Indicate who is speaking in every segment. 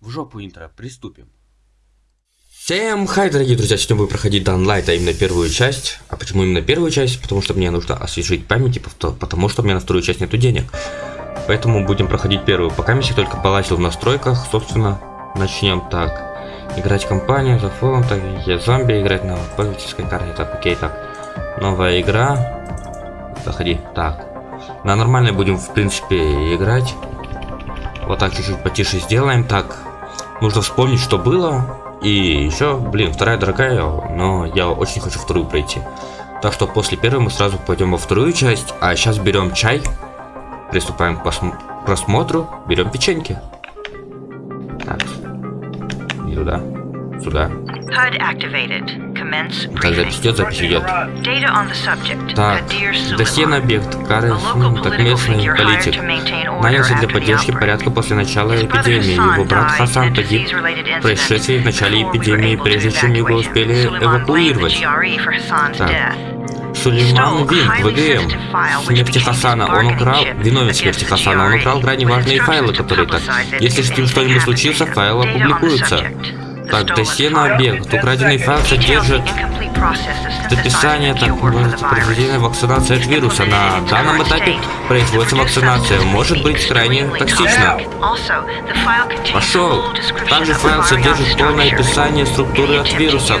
Speaker 1: В жопу интро, приступим. Всем хай, дорогие друзья, сегодня будем проходить Данлайт, а именно первую часть. А почему именно первую часть? Потому что мне нужно освежить память, и потому что у меня на вторую часть нету денег. Поэтому будем проходить первую. Пока я только полазил в настройках, собственно, начнем так. Играть компанию, за фолом, так, я зомби, играть на пользовательской карте, так, окей, так. Новая игра. Заходи, так. На нормальной будем, в принципе, играть. Вот так чуть-чуть потише сделаем. Так, нужно вспомнить, что было. И еще, блин, вторая дорогая, но я очень хочу вторую пройти. Так что после первой мы сразу пойдем во вторую часть. А сейчас берем чай. Приступаем к просмотру. Берем печеньки. Так. Туда. Сюда. Так, запись идет, запись идет. Так, досье на объект. Кары, так местный политик. Нанялся для поддержки порядка после начала эпидемии. Его брат Хасан погиб в происшествии в начале эпидемии, прежде чем его успели эвакуировать. Так. Сулейман Винг, ВГМ. Смерти Хасана. Он украл... Виновен смерти Хасана. Он украл крайне важные файлы, которые так... Если с ним что-нибудь случится, файл опубликуется. Так, досье на объект. Украденный файл содержит описание так произведения вакцинации от вируса. На данном этапе производится вакцинация. Может быть крайне токсично. Пошел. Также файл содержит полное описание структуры от вируса.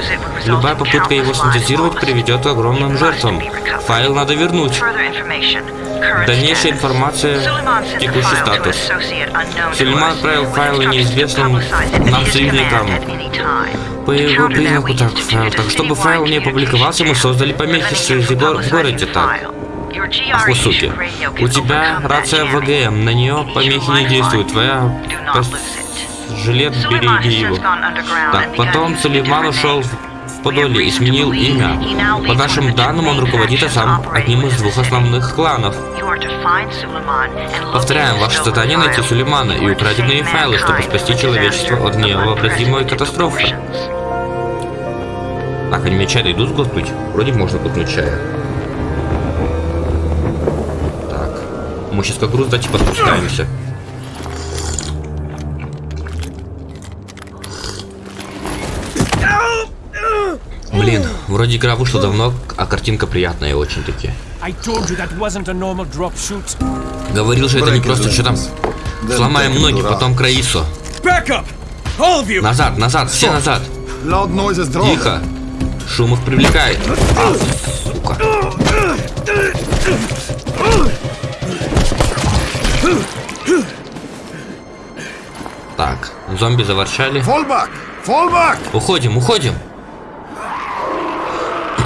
Speaker 1: Любая попытка его синтезировать приведет к огромным жертвам. Файл надо вернуть. Дальнейшая информация, текущий статус. Сулейман отправил файлы неизвестным нам союзникам. По его признаку так, файл. Так, чтобы файл не опубликовался, мы создали помехи в, гор в городе так. Ах вы суки. У тебя рация ВГМ, на нее помехи не действуют. Твоя жилет береги его. Так, потом Сулейман ушел Подоле и сменил имя. По нашим данным, он руководит сам одним из двух основных кланов. Повторяем, ваше задание найти Сулеймана и украденные файлы, чтобы спасти человечество от невообразимой катастрофы. Так, они мне чай дойдут сглотнуть? Вроде можно глотнуть чая. Так. Мы сейчас как груз, да, типа спускаемся. Блин, вроде игра вышла давно, а картинка приятная очень-таки. Говорил же, это не просто что там. Сломаем ноги, потом к Раису. Назад, назад, все назад. Тихо. Шум их привлекает. А, сука. Так, зомби заворчали. Уходим, уходим.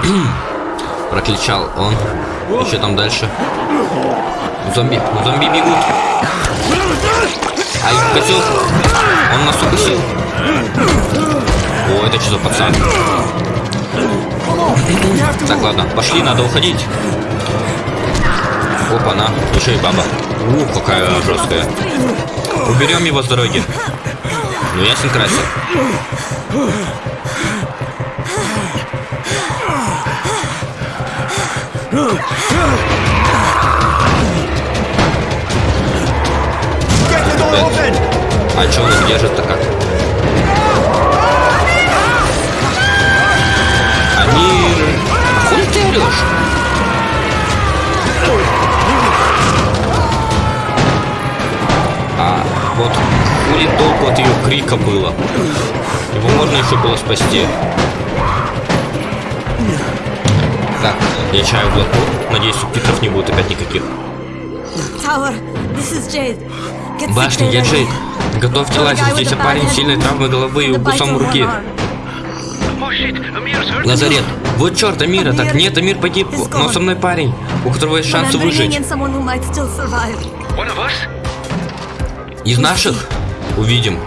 Speaker 1: Прокричал он. Еще там дальше. Зомби. Зомби бегут. Ай, козел. Он нас укусил. О, это что за пацан? Так, ладно, пошли, надо уходить. Опа-на, еще и баба. Ух, какая жесткая. Уберем его с дороги. Ну, ясен красен. А что он их держит-то как? Амир! А хуй ты орешь? А, вот хули толку от ее крика было? Его можно еще было спасти. Так, я чаю глотну. Надеюсь, субтитров не будет опять никаких. Башня, я Джейк. Готовьте лазер. Здесь парень сильной травмой головы и укусом руки. Лазарет. Вот черт, Амира. Так нет, Амир погиб. Но со мной парень, у которого есть шансы выжить. Из наших? Увидим.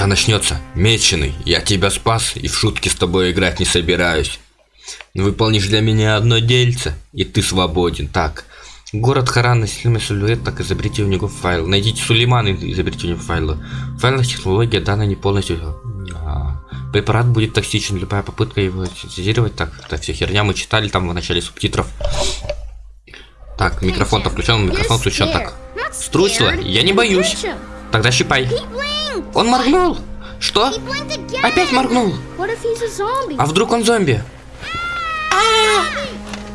Speaker 1: Сейчас начнется. Меченый, я тебя спас и в шутки с тобой играть не собираюсь. Выполнишь для меня одно дельце, и ты свободен. Так, город Харан, насильный силуэт, так изобретите у него файл. Найдите Сулейман и изобретите у него файлы. Файлная технология данная не полностью... А, препарат будет токсичен, любая попытка его синтезировать. Так, это все херня мы читали там в начале субтитров. Так, микрофон-то включен, микрофон включен, так. Струсила? Я не боюсь. Тогда щипай. Он моргнул. Что? Опять моргнул. А вдруг он зомби?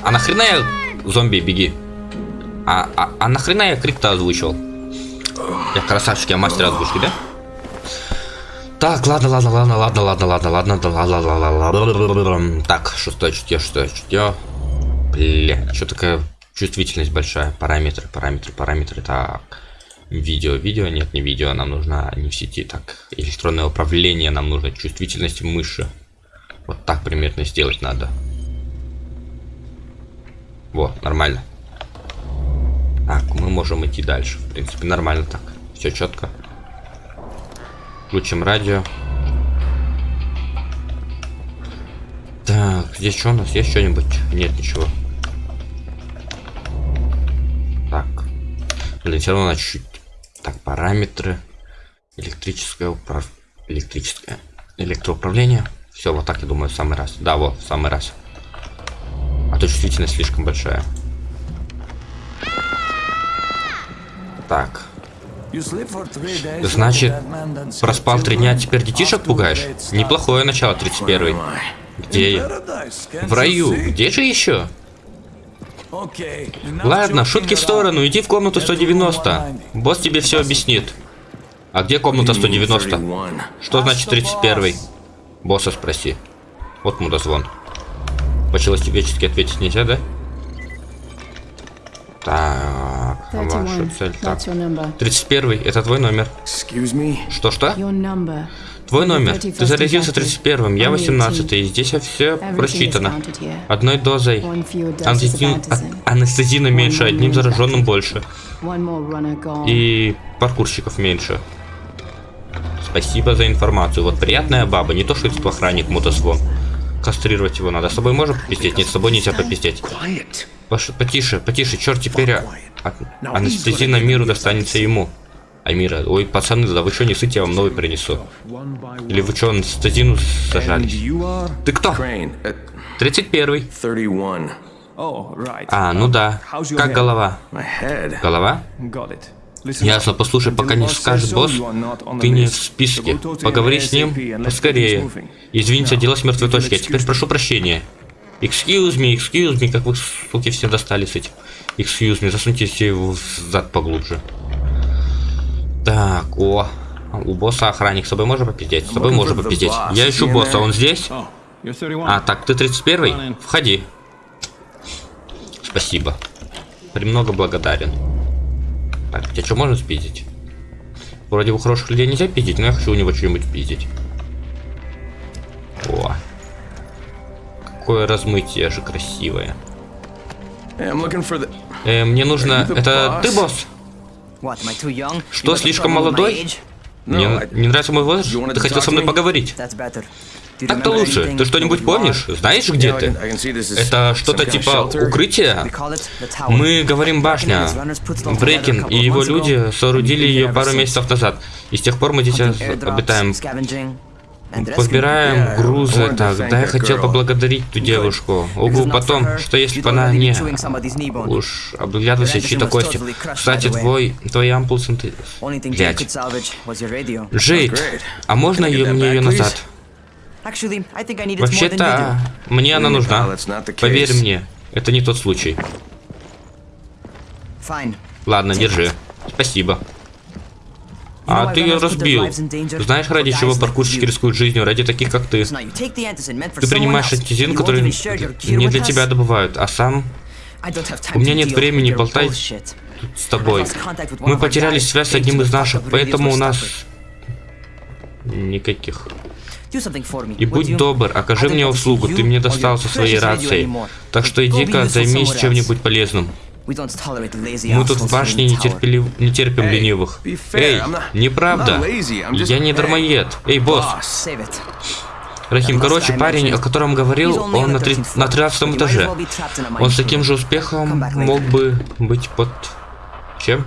Speaker 1: А нахрена я зомби беги? А, а, а нахрена я крик-то озвучил? Я красавчик, я мастер озвучки, да? Так, ладно, ладно, ладно, ладно, ладно, ладно, ладно, да, ладно, ладно, ладно. Так, шестое чутье, шестое чутье. Бля, что такая чувствительность большая? Параметры, параметры, параметры. Так, видео, видео, нет, не видео, нам нужно не в сети. Так, электронное управление, нам нужно чувствительность мыши. Вот так примерно сделать надо. Вот, нормально. Так, мы можем идти дальше. В принципе, нормально так. Все четко. Включим радио. Так, здесь что у нас? Есть что-нибудь? Нет, ничего. Так. Блин, все равно чуть-чуть. Так, параметры. Электрическое управ... Электрическое. Электроуправление. Все, вот так, я думаю, в самый раз. Да, вот, в самый раз. А то чувствительность слишком большая. Так. Значит, проспал три дня, теперь детишек пугаешь? Неплохое начало, 31 Где я? В раю. Где же еще? Ладно, шутки в сторону, иди в комнату 190. Босс тебе все объяснит. А где комната 190? Что значит 31 Босса спроси. Вот мудозвон. По-человечески ответить нельзя, да? Так, ваша цель. Так. 31 это твой номер. Что-что? Твой номер. Ты заразился 31-м, я 18 и здесь все просчитано. Одной дозой. Анестезин, а, анестезина меньше, одним зараженным больше. И паркурщиков меньше. Спасибо за информацию. Вот приятная баба, не то что это охранник мотозвон. Кастрировать его надо. С тобой можно попиздеть? Нет, с тобой нельзя попиздеть. Пош... Потише, потише, черт теперь а... анестезина миру достанется ему. Амира, ой, пацаны, да вы что не сыте, я вам новый принесу. Или вы что, анестезину сажались? Ты кто? 31 А, ну да. Как голова? Голова? Ясно, послушай, пока не скажет босс, ты не в списке. Поговори с ним поскорее. Извините, дело с мертвой точки. А теперь прошу прощения. Excuse me, excuse me, как вы, суки, все достали с этим. Excuse me, засуньте его в зад поглубже. Так, о, у босса охранник, с тобой можно попиздеть? С тобой можно попиздеть. Я ищу босса, он здесь? А, так, ты 31-й? Входи. Спасибо. Премного благодарен. Так, тебя что можно спиздить? Вроде у хороших людей нельзя пиздить, но я хочу у него что-нибудь пиздить. О. Какое размытие же красивое. Э, мне нужно... Это ты, босс? Что, слишком молодой? Мне не нравится мой возраст? Ты хотел со мной поговорить? Так-то лучше. Ты что-нибудь помнишь? Знаешь, где ты? Это что-то типа укрытия? Мы говорим башня. Брейкин и его люди соорудили ее пару месяцев назад. И с тех пор мы здесь обитаем. Подбираем грузы. Так, да, я хотел поблагодарить ту девушку. Угу, потом, что если бы она не... Уж обглядывайся чьи-то кости. Кстати, твой... Твои ампулсы... Блять. Джейд, а можно ее, мне ее назад? Вообще-то, мне она нужна. Поверь мне, это не тот случай. Ладно, держи. Спасибо. А ты ее разбил. Знаешь, ради чего паркурщики рискуют жизнью? Ради таких, как ты. Ты принимаешь антизин, который не для тебя добывают, а сам... У меня нет времени болтать с тобой. Мы потеряли связь с одним из наших, поэтому у нас... Никаких. И будь добр, окажи мне услугу, ты мне достался своей рацией. Так что иди-ка займись чем-нибудь полезным. Мы тут в башне не, терпели... не терпим ленивых. Эй, неправда. Я не дармоед. Эй, босс. Рахим, короче, парень, о котором говорил, он на, три... на 13 этаже. Он с таким же успехом мог бы быть под... Чем?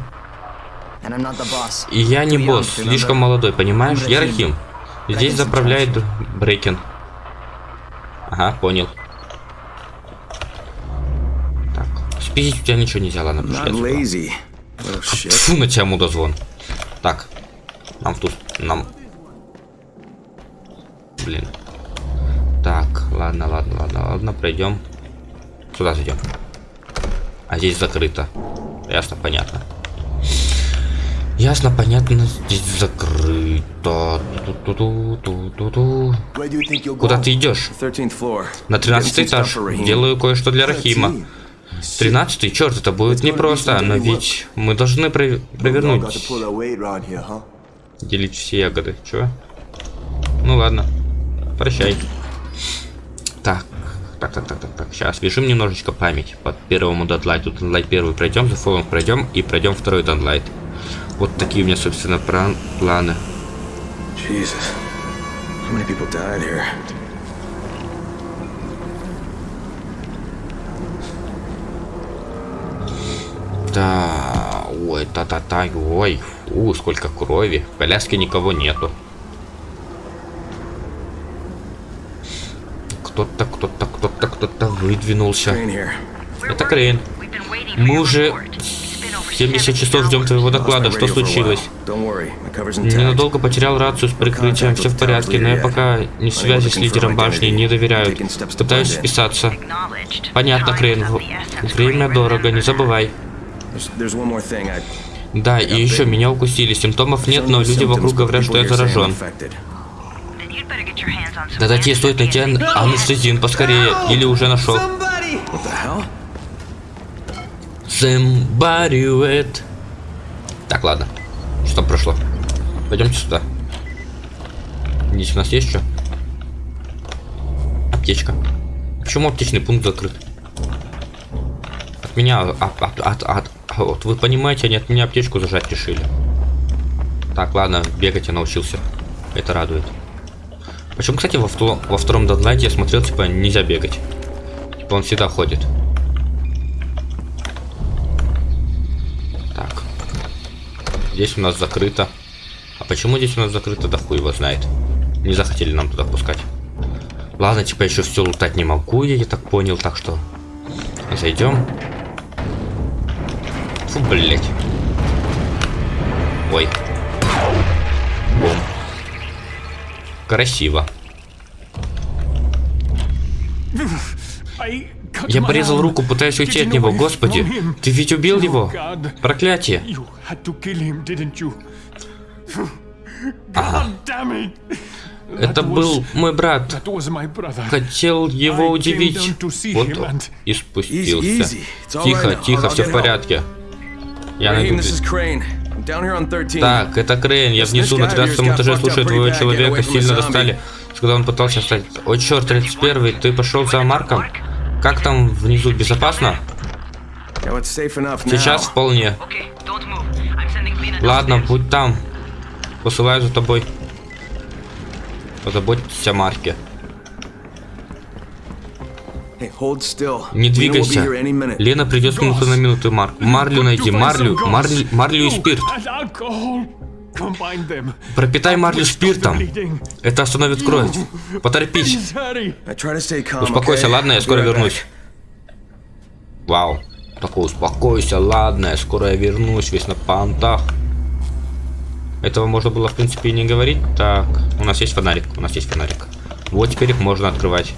Speaker 1: И я не босс, слишком молодой, понимаешь? Я Рахим. Здесь заправляет Брейкен. Ага, понял. Так, спиздить у тебя ничего нельзя, ладно, пошли. Фу на тебя мудозвон. Так. Нам тут... Нам... Блин. Так, ладно, ладно, ладно, ладно, пройдем. Сюда зайдем. А здесь закрыто. Ясно, понятно. Ясно, понятно, здесь закрыто.
Speaker 2: You think you'll
Speaker 1: Куда ты идешь?
Speaker 2: 13th floor.
Speaker 1: На 13 этаж. Делаю кое-что для Рахима. 13 черт, это будет непросто, но ведь мы должны про- провернуть. Делить все ягоды. Чё? Ну ладно. Прощай. Так. Так, так, так, так, так. Сейчас бежим немножечко память по первому дадлайту. Дадлайт первый пройдем, за фолом пройдем и пройдем второй дадлайт. Вот такие у меня, собственно, планы.
Speaker 2: Jesus. How many people died here?
Speaker 1: Да, ой, та-та-та, ой, фу, сколько крови. В коляске никого нету. Кто-то, кто-то, кто-то, кто-то выдвинулся. Это Крейн. Мы уже 70 часов ждем твоего доклада. Что случилось? Ненадолго потерял рацию с прикрытием, все в порядке, но я пока не в связи с лидером башни, не доверяю. Пытаюсь вписаться. Понятно, Крейн. Время дорого, не забывай.
Speaker 2: There's, there's one more thing. I,
Speaker 1: Да, и еще меня укусили. Симптомов нет, но люди вокруг говорят, что я заражен. Тогда тебе стоит найти ан- анестезин поскорее, или уже нашел. Somebody wait. Так, ладно. Что прошло? Пойдемте сюда. Здесь у нас есть что? Аптечка. Почему аптечный пункт закрыт? От меня, а, от, от, от- вот вы понимаете, они от меня аптечку зажать решили. Так, ладно, бегать я научился. Это радует. Почему, кстати, во, вто- во втором дадлайте я смотрел, типа, нельзя бегать. Типа, он всегда ходит. Так. Здесь у нас закрыто. А почему здесь у нас закрыто, да хуй его знает. Не захотели нам туда пускать. Ладно, типа еще все лутать не могу, я, я так понял, так что зайдем. Фу, блять. Ой. Бум. Красиво. Я порезал руку, пытаясь уйти от него. Господи, ты ведь убил его? Проклятие. Ага. Это был мой брат. Хотел его удивить. Вот и спустился. Тихо, тихо, все в порядке. Я найду...
Speaker 2: this is Crane. I'm down here on 13.
Speaker 1: Так, это Крейн, я внизу на 13 этаже слушаю твоего человека, сильно достали. Когда он пытался встать. Ой, черт, 31 ты пошел за Марком? Как там внизу, безопасно? Сейчас вполне. Ладно, будь там. Посылаю за тобой. Позаботьтесь о Марке. Не двигайся. Лена придет минуты на минуту, Марк. Марлю найди, марлю, марлю, марлю и спирт.
Speaker 3: Combine them.
Speaker 1: Пропитай марлю спиртом. Это остановит кровь. Поторопись. Успокойся, ладно, я скоро вернусь. Вау. Такой, успокойся, ладно, я скоро я вернусь, весь на понтах. Этого можно было, в принципе, и не говорить. Так, у нас есть фонарик, у нас есть фонарик. Вот теперь их можно открывать.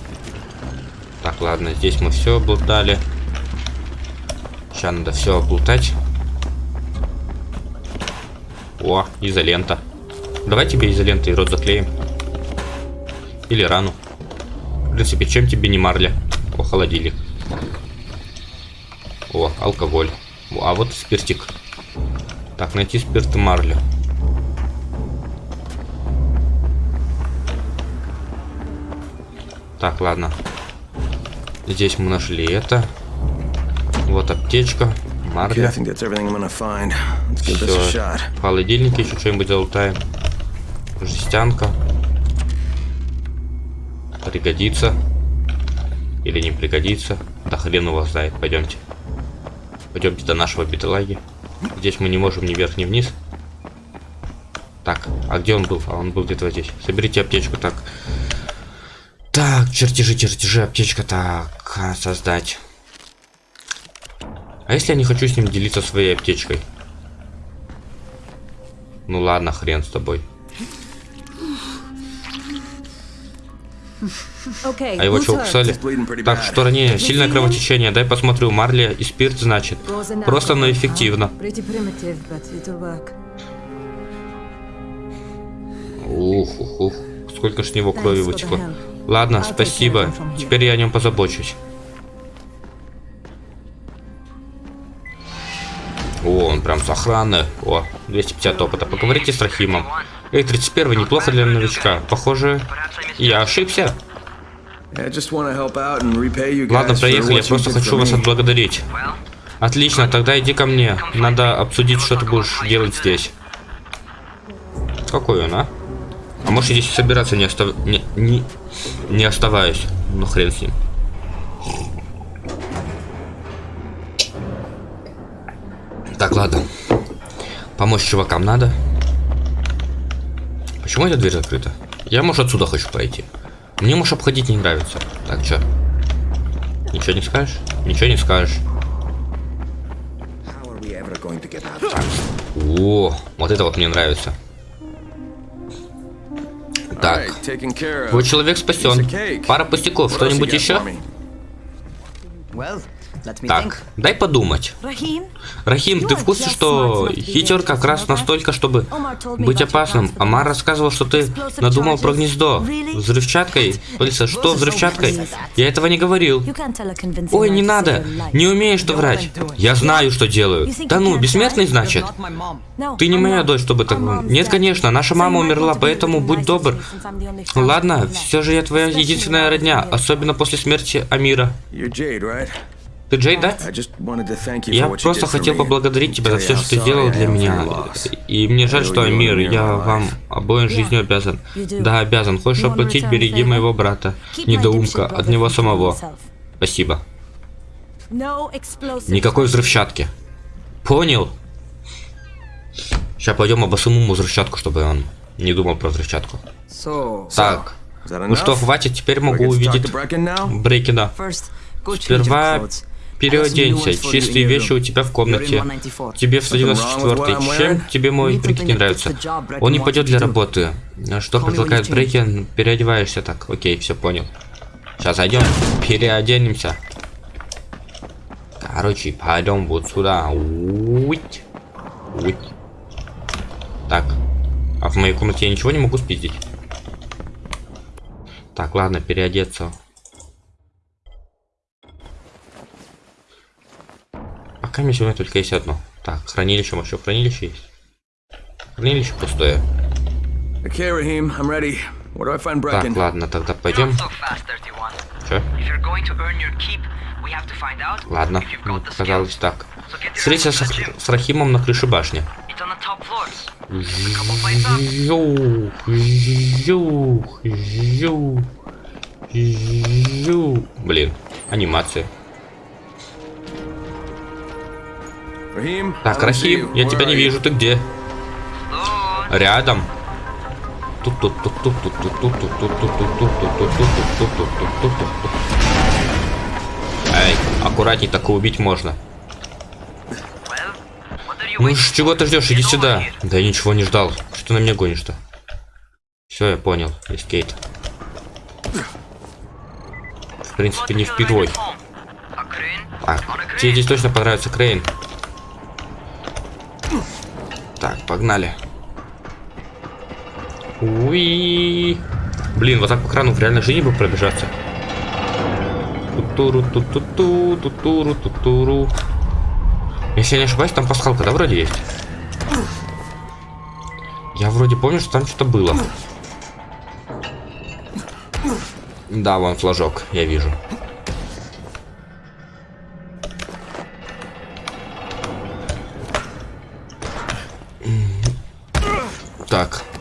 Speaker 1: Так, ладно, здесь мы все облутали. Сейчас надо все облутать. О, изолента. Давай тебе изолентой рот заклеим. Или рану. В принципе, чем тебе не марля? О, холодильник. О, алкоголь. А вот спиртик. Так, найти спирт и марлю. Так, ладно. Здесь мы нашли это. Вот аптечка.
Speaker 2: a
Speaker 1: Все. В холодильнике еще что-нибудь залутаем. Жестянка. Пригодится. Или не пригодится. Да хрен его знает. Пойдемте. Пойдемте до нашего биталаги. Здесь мы не можем ни вверх, ни вниз. Так, а где он был? А он был где-то вот здесь. Соберите аптечку, так. Так, чертежи, чертежи, аптечка, так, а, создать. А если я не хочу с ним делиться своей аптечкой? Ну ладно, хрен с тобой. А его
Speaker 4: who's
Speaker 1: что,
Speaker 4: hurt?
Speaker 1: кусали?
Speaker 2: He's bleeding pretty
Speaker 1: Так, что ранее? Сильное кровотечение. Дай посмотрю. Марли и спирт, значит. Просто, но эффективно.
Speaker 4: work.
Speaker 1: Ух, ух, ух. Сколько ж с него крови вытекло. Ладно, спасибо. Теперь я о нем позабочусь. О, он прям с охраны. О, 250 опыта. Поговорите с Рахимом. Эй, 31 неплохо для новичка. Похоже, я ошибся. Ладно, проехали, я просто хочу вас отблагодарить. Отлично, тогда иди ко мне. Надо обсудить, что ты будешь делать здесь. Какой он, а? А может здесь собираться не, остав... не, не, не оставаюсь. Ну хрен с ним. Так, ладно. Помочь чувакам надо. Почему эта дверь закрыта? Я, может, отсюда хочу пройти. Мне, может, обходить не нравится. Так, чё? Ничего не скажешь? Ничего не скажешь. О, вот это вот мне нравится. Так, твой человек спасен. Пара пустяков, что-нибудь еще? Так, дай подумать. Рахим, ты в курсе, что хитер как раз настолько, чтобы быть опасным? Амар рассказывал, что ты надумал про гнездо. Взрывчаткой? Полиса, что взрывчаткой? Я этого не говорил. Ой, не надо. Не умеешь ты врать. Я знаю, что делаю. Да ну, бессмертный, значит? Ты не моя дочь, чтобы так... Нет, конечно, наша мама умерла, поэтому будь добр. Ладно, все же я твоя единственная родня, особенно после смерти Амира. Ты Джей, да? Я просто хотел поблагодарить тебя за все, что ты сделал для меня. И мне жаль, что Амир, я вам обоим жизнью обязан. Да, обязан. Хочешь оплатить, береги моего брата. Недоумка, от него самого. Спасибо. Никакой взрывчатки. Понял? Сейчас пойдем обосым ему взрывчатку, чтобы он не думал про взрывчатку. Так. Ну что, хватит, теперь могу увидеть
Speaker 5: your
Speaker 1: Сперва. Переоденься. Чистые вещи у тебя в комнате. Тебе в 194 Чем тебе мой прикид не нравится? Он не пойдет для работы. Что предлагает Брейкен? Переодеваешься так. Окей, все понял. Сейчас зайдем, переоденемся. Короче, пойдем вот сюда. Уить. Уить. Так. А в моей комнате я ничего не могу спиздить. Так, ладно, переодеться. Пока мне сегодня только есть одно. Так, хранилище, еще хранилище есть? Хранилище пустое.
Speaker 2: Okay, Raheem, I'm ready. Where do I find Brecken?
Speaker 1: Так, ладно, тогда пойдем.
Speaker 6: Not so fast, 31.
Speaker 1: Че?
Speaker 6: Keep,
Speaker 1: Ладно, ну, казалось так.
Speaker 6: Ass
Speaker 1: с, с Рахимом на крыше башни. Жух, жух, жух, жух. Блин, анимация. Так, Рахим, я тебя не вижу, ты где? Рядом. Эй, аккуратней, так и убить можно. Ну чего ты ждешь? Иди сюда. Да я ничего не ждал. Что ты на меня гонишь-то? Все, я понял. Есть Кейт. В принципе, не
Speaker 6: What
Speaker 1: в
Speaker 6: do you
Speaker 1: твой.
Speaker 6: like at home? A crane?
Speaker 1: Так,
Speaker 6: On a
Speaker 1: тебе здесь точно понравится Крейн. Так, погнали. Уи. Блин, вот так по крану в реальной жизни бы пробежаться. Тутуру, тутуту, тутуру, тутуру. Если я не ошибаюсь, там пасхалка, да, вроде есть? Я вроде помню, что там что-то было. Да, вон флажок, я вижу.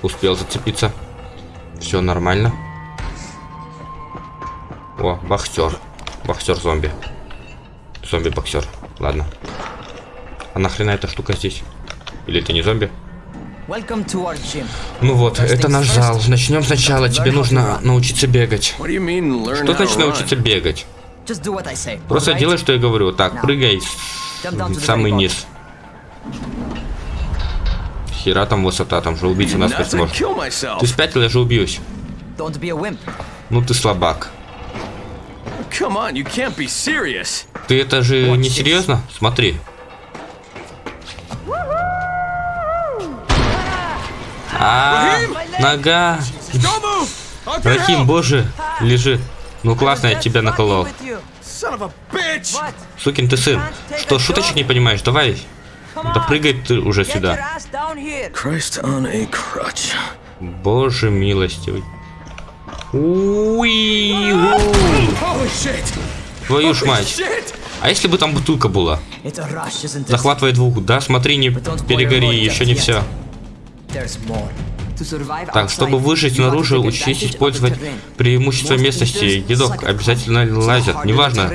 Speaker 1: Успел зацепиться. Все нормально. О, боксер. Боксер зомби. Зомби-боксер. Ладно. А нахрена эта штука здесь? Или это не зомби?
Speaker 5: welcome to our gym.
Speaker 1: Ну вот, это наш зал. Начнем сначала. Тебе нужно научиться бегать. Что значит научиться бегать? Просто делай, что я говорю. Так, прыгай в самый низ. Нахера там высота, там же нас
Speaker 2: Nuts, I'd
Speaker 1: может.
Speaker 2: kill myself.
Speaker 1: Ты спятил, я же убьюсь. Ну ты слабак. Ты это же не серьезно? Смотри. А, нога. Рахим, боже, лежит. Ну классно, я тебя наколол. Сукин ты сын. Что, шуточек не понимаешь? Давай. Да прыгай ты уже сюда.
Speaker 2: Christ on a crutch.
Speaker 1: Боже милостивый. Уи,
Speaker 2: Holy shit!
Speaker 1: Твою ж мать. А если бы там бутылка была? Захватывай двух, да? Смотри, не перегори, еще не все. Так, чтобы выжить
Speaker 5: take
Speaker 1: учись использовать преимущество местности.
Speaker 5: at
Speaker 1: обязательно лазят.
Speaker 5: harder
Speaker 1: Неважно.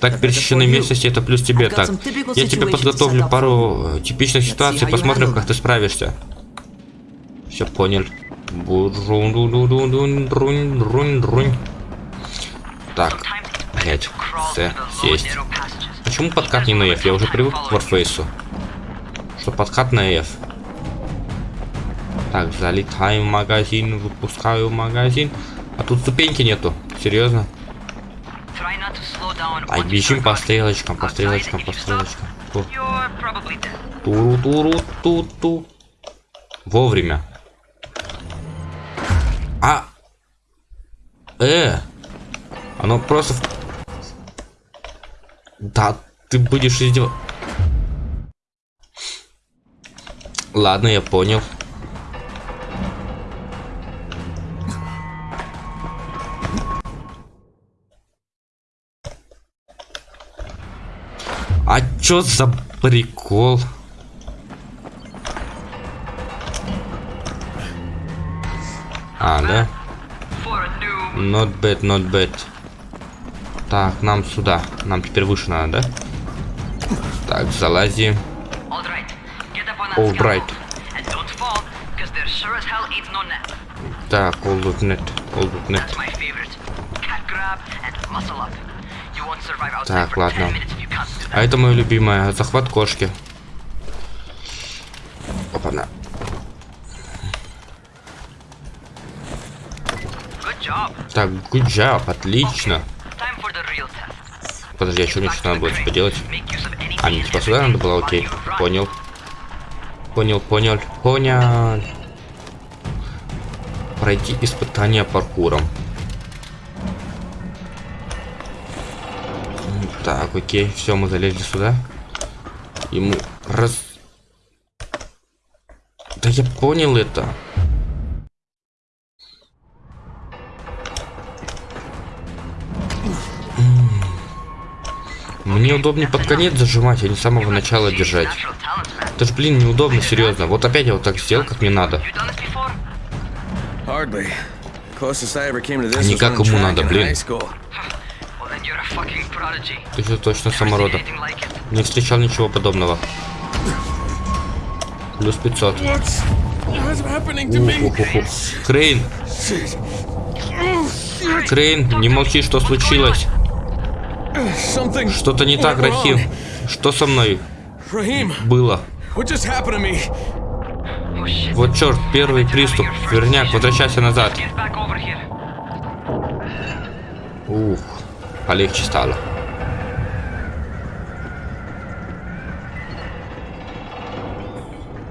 Speaker 1: Так
Speaker 5: you.
Speaker 1: местности это плюс тебе. Так, я тебе подготовлю пару типичных ситуаций, посмотрим, как ты справишься. Все понял. Так, блять, С, сесть. Почему подкат не на F? Я уже привык к Warface. Что подкат на F. Так, залетаем в магазин, выпускаю магазин. А тут ступеньки нету. Серьезно?
Speaker 6: You
Speaker 1: бежим по стрелочкам, по стрелочкам, по стрелочкам. Туру туру ту ту. Вовремя. А. Э. Оно просто. в- Да, ты будешь издеваться. Ладно, я понял. А чё за прикол? А, да? Not bad, not bad. Так, нам сюда. Нам теперь выше надо, да? Так, залази.
Speaker 6: All right, that
Speaker 1: All
Speaker 6: no net.
Speaker 1: Так, all good Так, ладно.
Speaker 6: 10 minutes if you can't do that.
Speaker 1: А это мое любимое. Захват кошки. Опа-на. Так, good job, отлично. Подожди, а что мне что надо
Speaker 6: crane.
Speaker 1: типа делать?
Speaker 6: Make use of any
Speaker 1: А,
Speaker 6: means
Speaker 1: типа сюда надо было, окей. Понял. Понял, понял, понял. Пройти испытание паркуром. Так, окей, все, мы залезли сюда. Ему раз... Да я понял это. Мне удобнее под конец зажимать, а не с самого начала держать. Это ж, блин, неудобно, серьезно. Вот опять я вот так сделал, как мне надо. Не как ему надо, блин. Ты же точно саморода. Не встречал ничего подобного. Плюс 500.
Speaker 2: What's what's happening to me?
Speaker 1: Уху-ху-ху. Крейн! Крейн, не молчи, что случилось? Что-то не так. Рахим. Что со мной было?
Speaker 6: Oh.
Speaker 1: Вот черт, первый приступ. Верняк, возвращайся назад. Ух, полегче стало.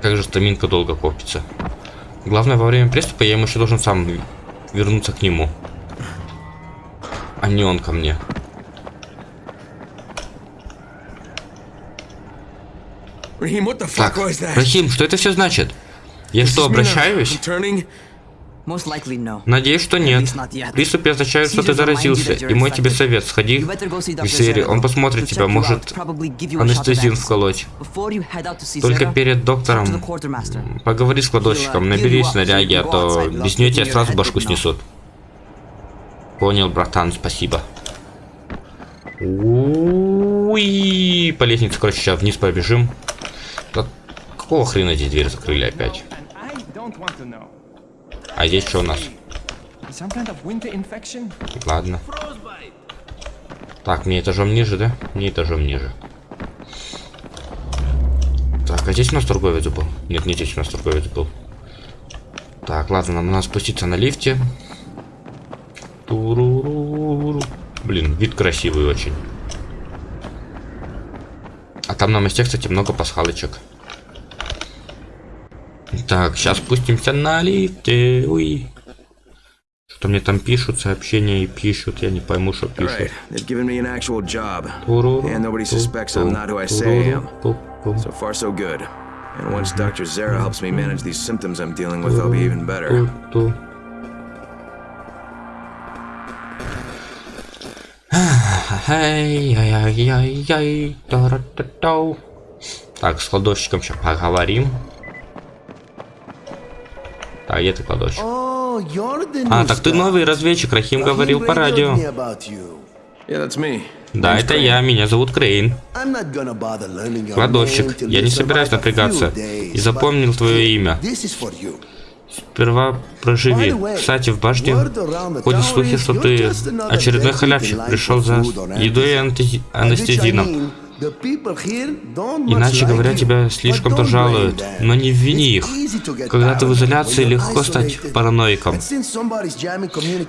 Speaker 1: Как же стаминка долго копится. Главное, во время приступа я ему еще должен сам вернуться к нему. А не он ко мне. Так? Рахим, что это все значит? Я что, обращаюсь? Надеюсь, что нет. Приступ означает, что ты заразился, и мой тебе совет, сходи к. Зере, он посмотрит тебя, может
Speaker 5: medicine.
Speaker 1: вколоть. Только перед доктором поговори с кладовщиком, набери снаряги, а то без нее тебя сразу башку снесут. Понял, братан, спасибо. Уи, по лестнице, короче, сейчас вниз побежим. Какого хрена здесь дверь закрыли опять? А здесь что у нас? Ладно. Так, мне этажом ниже, да? Мне этажом ниже. Так, а здесь у нас торговец был? Нет, не здесь у нас торговец был. Так, ладно, нам надо спуститься на лифте. Блин, вид красивый очень. А там на мосте, кстати, много пасхалочек. Так, сейчас спустимся на лифте. Уй. Что мне там пишут, сообщения и пишут, я не пойму, что пишут.
Speaker 2: So far, so good. And once Dr. Zara helps me manage these symptoms I'm dealing with, I'll be even better.
Speaker 1: Так, с кладовщиком сейчас поговорим. Так, где ты кладовщик? А, так ты новый разведчик, Рахим говорил по радио.
Speaker 2: Yeah.
Speaker 1: Да, это я, меня зовут Крейн. Кладовщик, я не собираюсь напрягаться. И запомнил твое имя. Сперва проживи. Кстати, в башне ходят слухи, что ты очередной халявщик пришел за едой и анестези- анестезином. Иначе говоря, тебя слишком-то жалуют, но не вини их. Когда ты в изоляции, легко стать параноиком.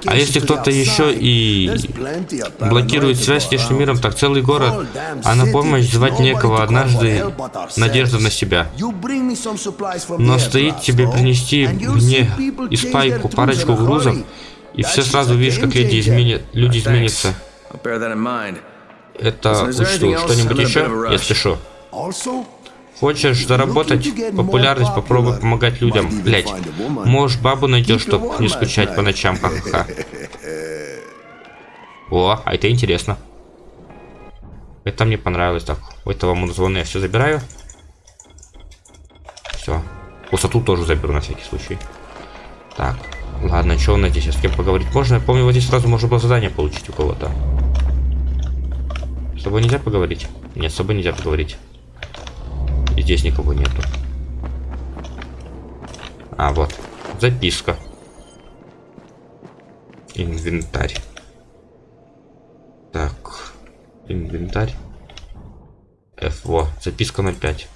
Speaker 1: А если кто-то еще и блокирует связь с внешним миром, так целый город, а на помощь звать некого однажды надежда на себя. Но стоит тебе принести мне из пайку парочку грузов, и все сразу видишь, как люди, изменят, люди изменятся. Это учту. Что-нибудь еще? Я спешу. Хочешь заработать популярность, попробуй помогать людям. Блять, может бабу найдешь, чтоб не скучать по ночам, ха-ха. О, а это интересно. Это мне понравилось. Так, у этого музвона я все забираю. Все. Высоту тоже заберу на всякий случай. Так, ладно, что у нас здесь? С кем поговорить можно? Я помню, вот здесь сразу можно было задание получить у кого-то. С тобой нельзя поговорить? Нет, с тобой нельзя поговорить. И здесь никого нету. А, вот. Записка. Инвентарь. Так. Инвентарь. F, во. Записка на 5.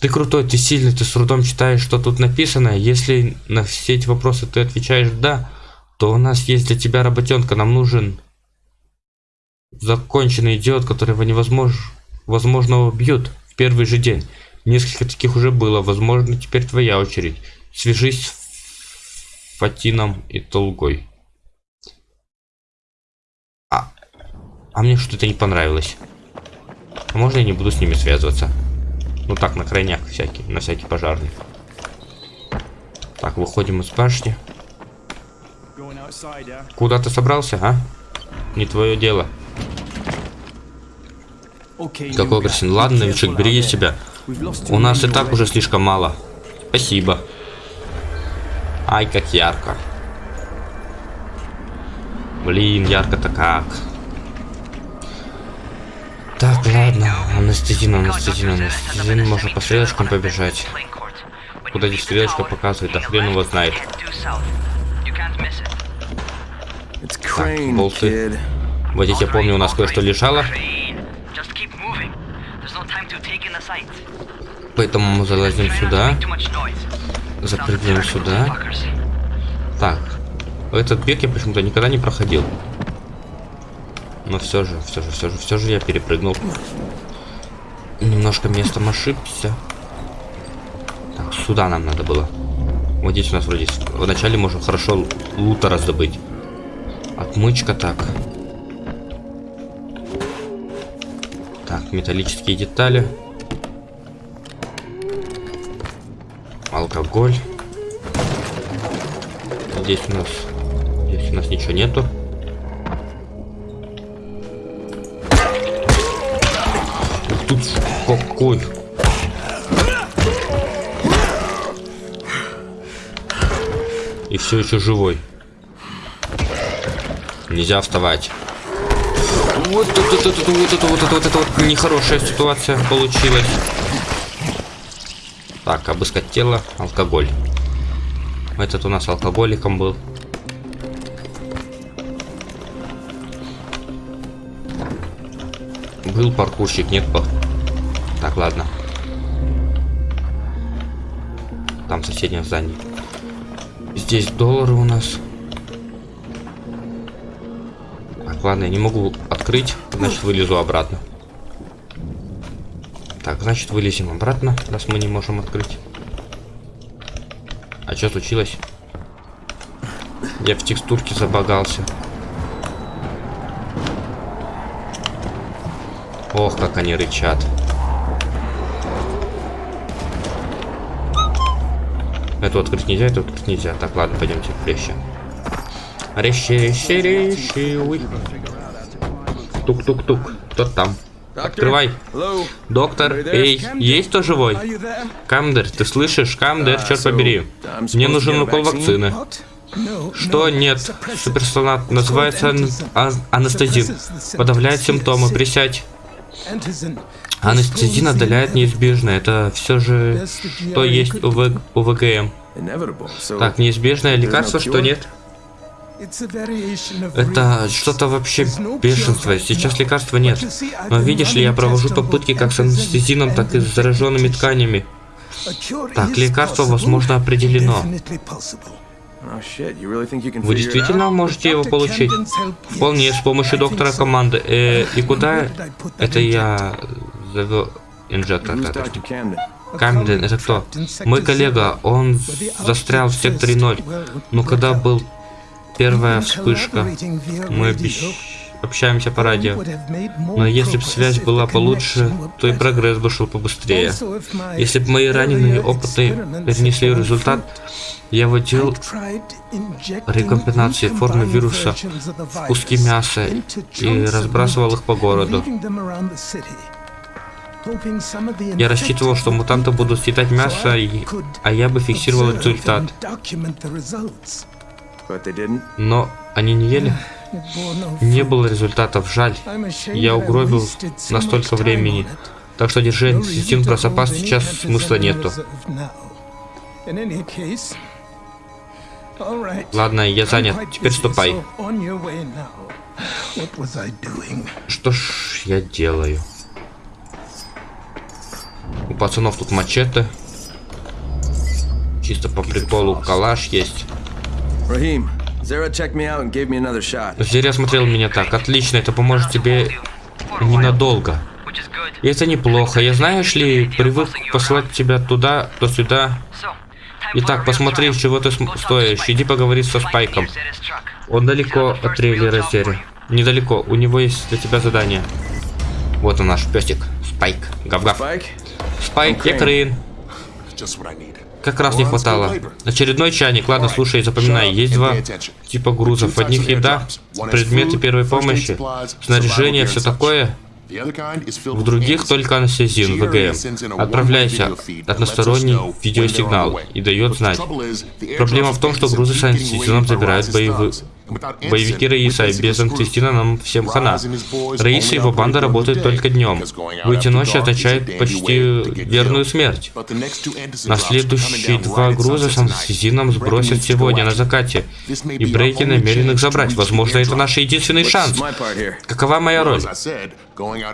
Speaker 1: Ты крутой, ты сильный, ты с трудом читаешь, что тут написано. Если на все эти вопросы ты отвечаешь «да», то у нас есть для тебя работенка. Нам нужен законченный идиот, которого невозможно возможно убьют в первый же день. Несколько таких уже было. Возможно, теперь твоя очередь. Свяжись с Фатином и Толгой. А, а мне что-то не понравилось. А можно я не буду с ними связываться? Ну так, на крайняк всякий, на всякий пожарный. Так, выходим из башни. Куда ты собрался, а? Не твое дело. Какой
Speaker 7: be
Speaker 1: Ладно, новичок, береги себя. У нас и так уже слишком мало. Спасибо. Ай, как ярко. Блин, ярко-то как. Так, ладно. Анестезин, анестезин, анестезин. Можно по стрелочкам побежать. Куда здесь стрелочка показывает, да хрен его знает. Bolted.
Speaker 2: kid.
Speaker 1: Вот здесь я помню, у нас кое-что лежало. Поэтому мы залазим сюда. Запрыгнем сюда. Так. Этот бег я почему-то никогда не проходил. Но все же, все же, все же, все же я перепрыгнул. Немножко местом ошибся. Так, сюда нам надо было. Вот здесь у нас вроде вначале можно хорошо лута раздобыть. Отмычка так. Так, металлические детали. Алкоголь. Здесь у нас... Здесь у нас ничего нету. Тут какой... И все еще живой. Нельзя вставать. Вот это, вот это, вот это, вот это, вот это вот нехорошая ситуация получилась. Так, обыскать тело, алкоголь. Этот у нас алкоголиком был. Был паркурщик, нет пар... Так, ладно. там в соседнем здании. Здесь доллары у нас. Так, ладно, я не могу открыть, значит вылезу обратно. Значит вылезем обратно, раз мы не можем открыть. А что случилось? Я в текстурке забагался. Ох, как они рычат. Эту открыть нельзя, эту открыть нельзя. Так, ладно, пойдемте резче. Резче, резче, резче. Ой. Тук-тук-тук. Кто там? Открывай. Доктор, эй, есть кто живой? Камдер, ты слышишь? Камдер, черт побери. Мне нужен укол вакцины. Что? Нет. Суперсонат называется ан- а- анестезин. Подавляет симптомы. Присядь. Анестезин отдаляет неизбежно. Это все же, что есть у, В- у ВГМ. Так, неизбежное лекарство, что нет? Это что-то вообще бешенство. Сейчас лекарства нет. Но видишь ли, я провожу попытки как с анестезином, так и с зараженными тканями.
Speaker 8: Так, лекарство, возможно, определено.
Speaker 2: oh
Speaker 1: Вы действительно можете его получить? Вполне, с помощью доктора команды. Э, и куда? Это я завел инжектор. Камден, это кто? Мой коллега, он застрял в секторе 0. Но когда был первая вспышка, мы обещ- общаемся по радио. Но если бы связь была получше, то и прогресс бы шел побыстрее. Если бы мои раненые опыты перенесли результат, я вводил рекомбинации формы вируса в куски мяса и разбрасывал их по городу. Я рассчитывал, что мутанты будут съедать мясо, а я бы фиксировал результат. Но они не ели? Не было результатов, жаль. Я угробил настолько времени. Так что держи анестезин про запас, сейчас смысла нету. Ладно, я занят. Теперь ступай. Что ж я делаю? У пацанов тут мачете. Чисто по приколу калаш есть.
Speaker 2: Raheem, Zara checked me out and gave me another shot.
Speaker 1: Зря смотрел меня так. Отлично, это поможет тебе ненадолго. И это неплохо. Я, знаешь ли, привык посылать тебя туда, то сюда. Итак, посмотри, чего ты стоишь. Иди поговори со Спайком. Он далеко от трейлера
Speaker 6: you.
Speaker 1: Недалеко. У него есть для тебя задание. Вот он наш песик. Спайк. Гав-гав.
Speaker 2: Spike?
Speaker 1: Спайк, я Крейн. Как раз не хватало. Очередной чайник. Ладно, слушай, запоминай. Есть два типа грузов. В одних еда, предметы первой помощи, снаряжение, все такое. В других только анестезин, ВГМ. Отправляйся односторонний видеосигнал и дает знать. Проблема в том, что грузы с анестезином забирают боевые... Боевики Раиса, без анестезина нам всем хана. Раиса и его банда работают только днем. Выйти ночью означает почти верную смерть. На следующие два груза с анестезином сбросят сегодня на закате. И Брейки намерен их забрать. Возможно, это наш единственный шанс. Какова моя роль?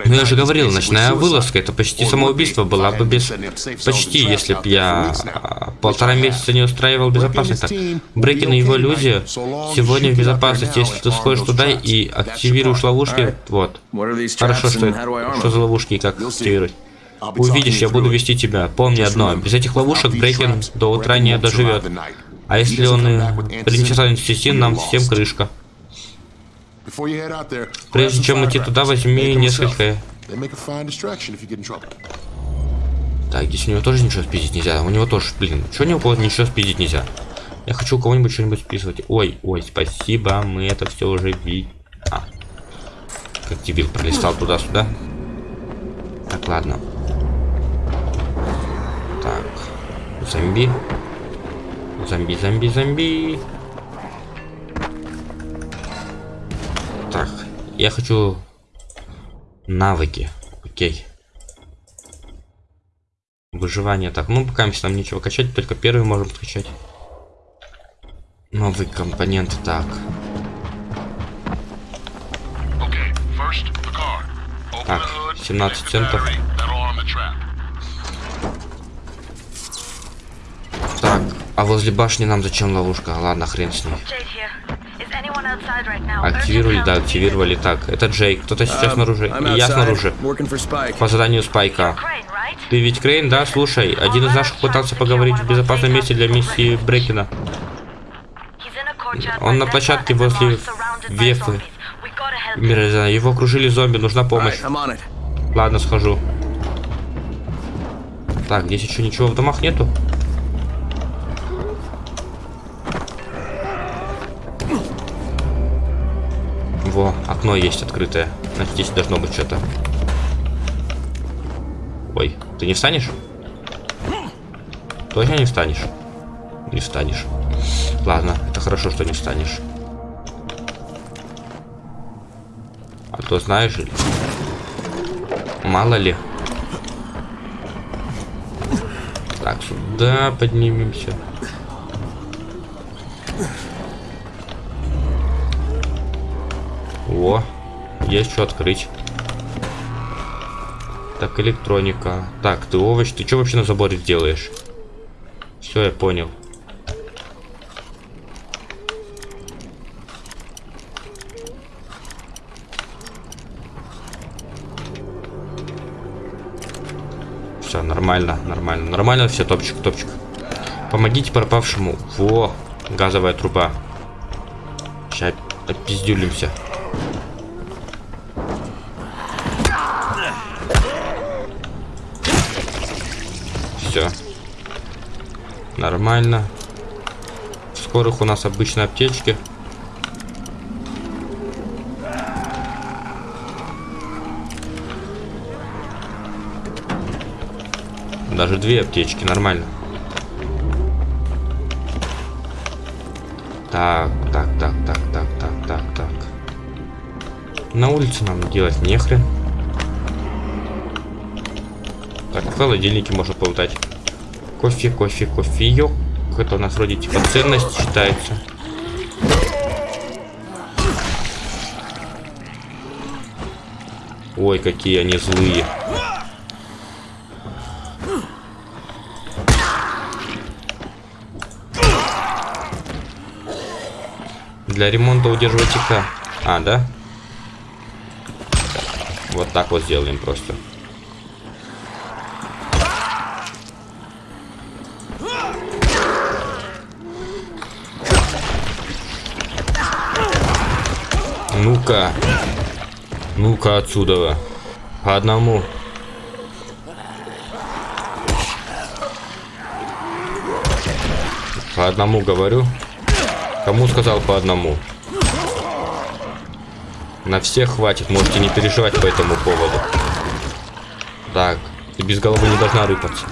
Speaker 1: Ну я же говорил, ночная вылазка это почти самоубийство была бы без... Почти, если б я а, полтора месяца не устраивал безопасность. Так, Брекин и его люди сегодня в безопасности, если ты сходишь туда и активируешь ловушки, вот. Хорошо, что, что за ловушки и как активировать. Увидишь, я буду вести тебя. Помни одно, без этих ловушек Брекин до утра не доживет. А если он и принесет анестезин, нам всем крышка. Прежде чем идти туда, возьми несколько... Так, здесь у него тоже ничего спиздить нельзя. У него тоже, блин, что у него ничего спиздить нельзя? Я хочу у кого-нибудь что-нибудь списывать. Ой, ой, спасибо, мы это все уже видим. А. Как дебил пролистал туда-сюда. Так, ладно. Так. Зомби. Зомби, зомби, зомби. Я хочу навыки. Окей. Выживание. Так, ну пока нам нечего качать, только первый можем скачать. Новый компонент. Так. Так, 17 центов. Так, а возле башни нам зачем ловушка? Ладно, хрен с ней. Активировали, да, активировали. Так, это Джей. Кто-то сейчас
Speaker 2: Um,
Speaker 1: снаружи. И я снаружи. По заданию Спайка. Ты ведь Крейн, да? Слушай, один из наших пытался поговорить в безопасном месте для миссии Брекина. Он на площадке возле Вефы. Мира, Его окружили зомби, нужна помощь. Ладно, схожу. Так, здесь еще ничего в домах нету. Во, окно есть открытое. Значит, здесь должно быть что-то. Ой, ты не встанешь? Точно не встанешь? Не встанешь. Ладно, это хорошо, что не встанешь. А то знаешь, мало ли. Так, сюда поднимемся. О, есть что открыть. Так, электроника. Так, ты овощ, ты что вообще на заборе делаешь? Все, я понял. Все, нормально, нормально. Нормально все, топчик, топчик. Помогите пропавшему. Во, газовая труба. Сейчас опиздюлимся. Все. Нормально. В скорых у нас обычные аптечки. Даже две аптечки, нормально. Так, так, так, так, так, так, так, так. На улице нам делать нехрен. Так, в холодильнике можно полутать. Кофе, кофе, кофеек. Это у нас вроде типа ценность считается. Ой, какие они злые. Для ремонта удерживать ТК. А, да? Вот так вот сделаем просто. Ну-ка отсюда. По одному. По одному говорю. Кому сказал по одному? На всех хватит, можете не переживать по этому поводу. Так, ты без головы не должна рыпаться.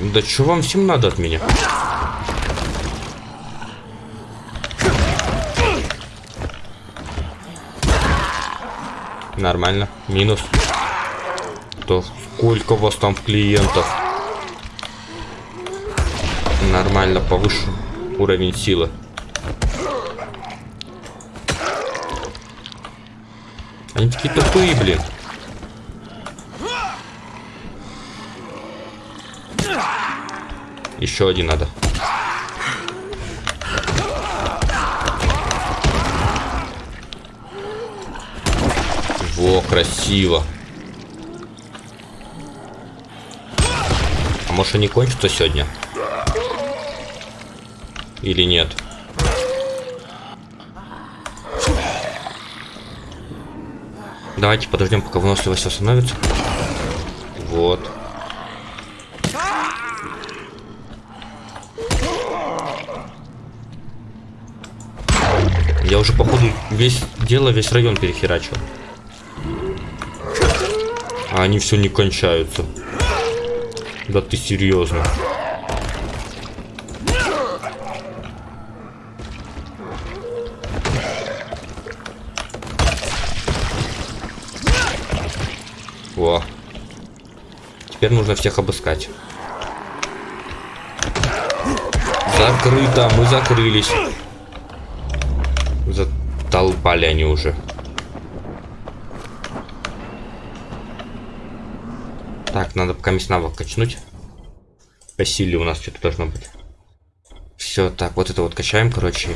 Speaker 1: Да что вам всем надо от меня? Нормально. Минус. То сколько у вас там клиентов? Нормально, повыше уровень силы. Они такие тупые, блин. Еще один надо. Во, красиво. А может они кончатся сегодня? Или нет? Давайте подождем, пока выносливость остановится. Вот. Я уже, походу, весь дело, весь район перехерачил. А они все не кончаются. Да ты серьезно. Во. Теперь нужно всех обыскать. Закрыто, мы закрылись. Затолпали они уже. Так, надо пока месть навык качнуть. По силе у нас что-то должно быть. Все, так, вот это вот качаем, короче.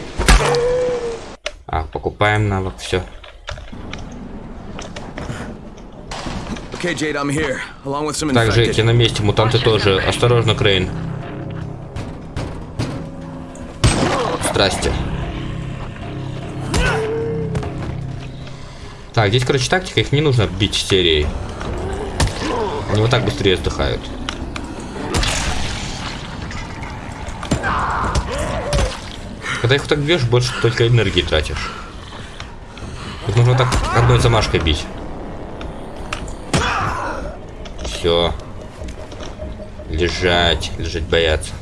Speaker 1: А, покупаем навык, все. Так,
Speaker 2: infected.
Speaker 1: Жеки на месте, мутанты тоже. Осторожно, Крейн. Здрасте. Так, здесь, короче, тактика, их не нужно бить серией. Они вот так быстрее сдыхают. Когда их так бьешь, больше только энергии тратишь. Их нужно так одной замашкой бить. Все. Лежать. Лежать бояться.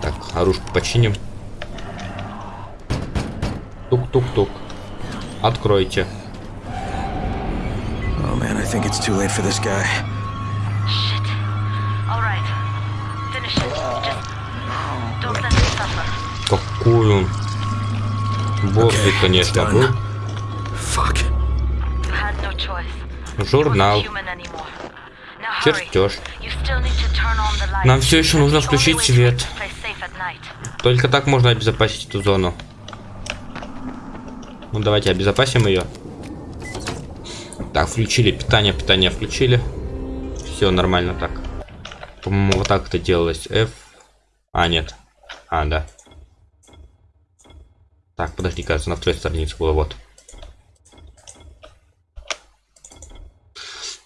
Speaker 1: Так, оружку починим. Тук-тук-тук. Откройте.
Speaker 2: Oh think it's too late for this guy.
Speaker 6: Shit. Alright. Finish it. Just don't let him suffer.
Speaker 1: Какой он? Борзый,
Speaker 2: Okay,
Speaker 1: конечно, был.
Speaker 2: Fuck.
Speaker 6: You had no choice.
Speaker 1: Журнал. Чертеж.
Speaker 6: You still need to turn on the lights.
Speaker 1: Нам все еще нужно включить свет. Только так можно обезопасить эту зону. Ну давайте обезопасим ее. Так, включили питание, питание включили. Все нормально так. По-моему, вот так это делалось. F. А, нет. А, да. Так, подожди, кажется, на второй странице было, вот.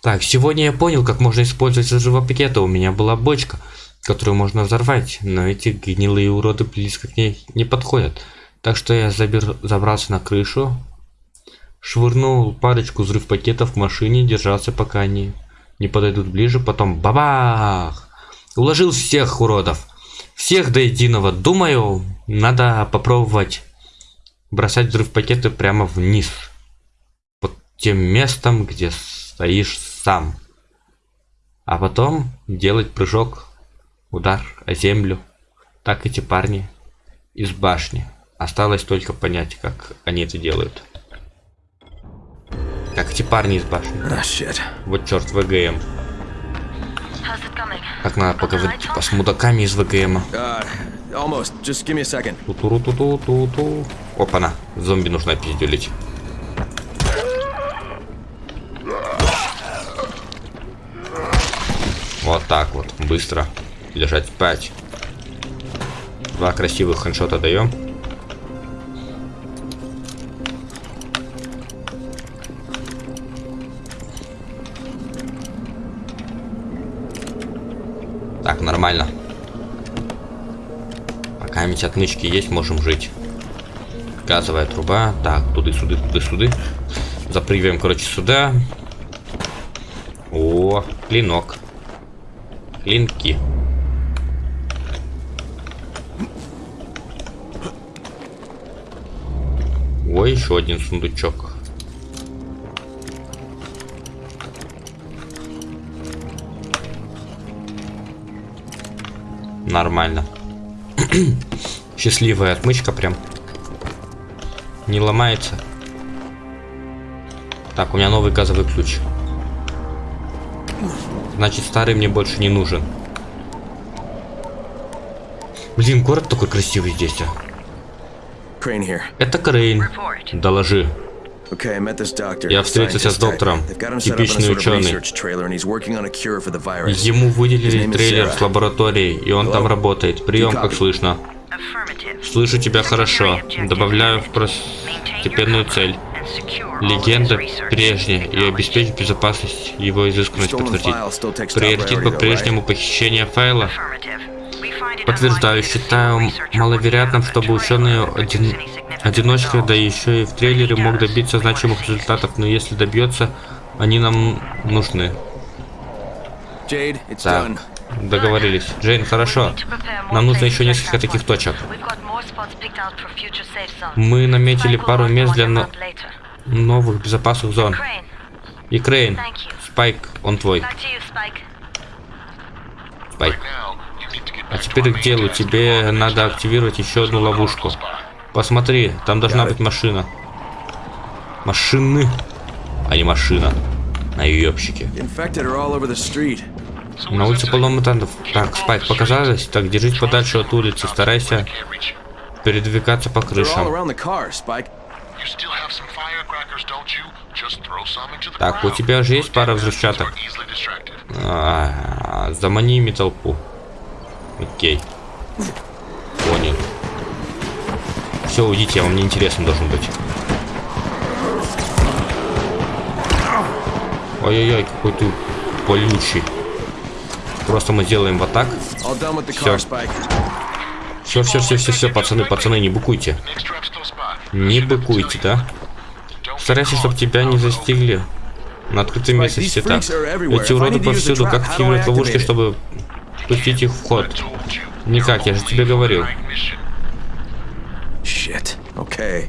Speaker 1: Так, сегодня я понял, как можно использовать взрывопакеты. У меня была бочка, которую можно взорвать, но эти гнилые уроды близко к ней не подходят. Так что я забер... забрался на крышу, швырнул парочку взрыв пакетов к машине, держался пока они не подойдут ближе, потом бабах! Уложил всех уродов. Всех до единого. Думаю, надо попробовать бросать взрыв пакеты прямо вниз. Под тем местом, где стоишь сам. А потом делать прыжок, удар о землю. Так эти парни из башни. Осталось только понять, как они это делают. Как эти парни из башни.
Speaker 2: Shit.
Speaker 1: Вот черт, ВГМ. Как надо поговорить типа, с мудаками из ВГМ.
Speaker 2: Uh.
Speaker 1: Ту-ту-ру-ту-ту-ту-ту. Опа-на, зомби нужно пиздюлить. Вот так вот, быстро. Лежать спать. Два красивых хедшота даем. Нормально. Пока ведь отмычки есть, можем жить. Газовая труба. Так, туды-суды, туды-суды. Запрыгиваем, короче, сюда. О, клинок. Клинки. Ой, еще один сундучок. Нормально. Счастливая отмычка прям. Не ломается. Так, у меня новый газовый ключ. Значит, старый мне больше не нужен. Блин, город такой красивый здесь. а. Это Крейн. Доложи.
Speaker 2: Okay, I met this doctor.
Speaker 1: Я встретился с доктором.
Speaker 2: They've got him set up in a
Speaker 1: Типичный ученый.
Speaker 2: research trailer, and he's working on a cure for the virus.
Speaker 1: Ему
Speaker 2: His
Speaker 1: выделили
Speaker 2: name is
Speaker 1: трейлер с лабораторией, и он там работает. Прием, как слышно. Слышу тебя хорошо. Добавляю второстепенную цель. Легенда прежняя и обеспечить безопасность его изысканность подтвердить. Приоритет по-прежнему похищение файла. Подтверждаю, считаю маловероятным, чтобы ученые один... одиночкой, да еще и в трейлере мог добиться значимых результатов, но если добьется, они нам нужны. Так, договорились. Джейн, хорошо. Нам нужно еще несколько таких точек. Мы наметили пару мест для но- новых безопасных зон. И Крейн, Спайк, он твой. Спайк. А теперь к делу. Тебе надо активировать еще одну ловушку. Посмотри, там должна быть машина. Машины, а не машина.
Speaker 2: The street.
Speaker 1: На улице полно мутантов. Так, Спайк, показалось? Так, держись подальше от улицы. Старайся передвигаться по крышам. Так, у тебя же есть пара взрывчаток?
Speaker 8: Distracted.
Speaker 1: А, замани ими толпу. Окей. Понял. Все, уйдите, я вам не интересен должен быть. Ой-ой-ой, какой ты колючий. Просто мы сделаем вот так.
Speaker 2: Spike.
Speaker 1: Все, все, все, все, все, пацаны, пацаны, не быкуйте. Не быкуйте, да? Старайся, чтобы тебя не застигли. На открытом местности так. Эти уроды повсюду, как активировать ловушки, чтобы пустить их в ход. Никак, я же тебе говорил.
Speaker 2: Okay.